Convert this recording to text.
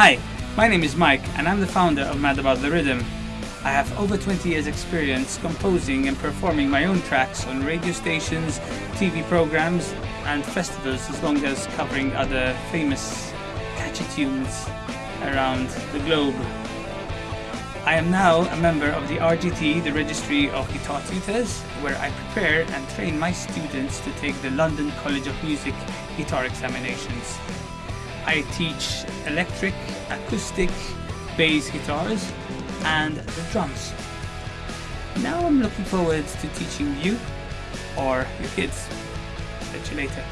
Hi, my name is Mike and I'm the founder of Mad About the Rhythm. I have over 20 years experience composing and performing my own tracks on radio stations, TV programs and festivals as long as covering other famous catchy tunes around the globe. I am now a member of the RGT, the Registry of Guitar Tutors, where I prepare and train my students to take the London College of Music guitar examinations. I teach electric, acoustic, bass guitars, and the drums. Now I'm looking forward to teaching you or your kids. Catch you later.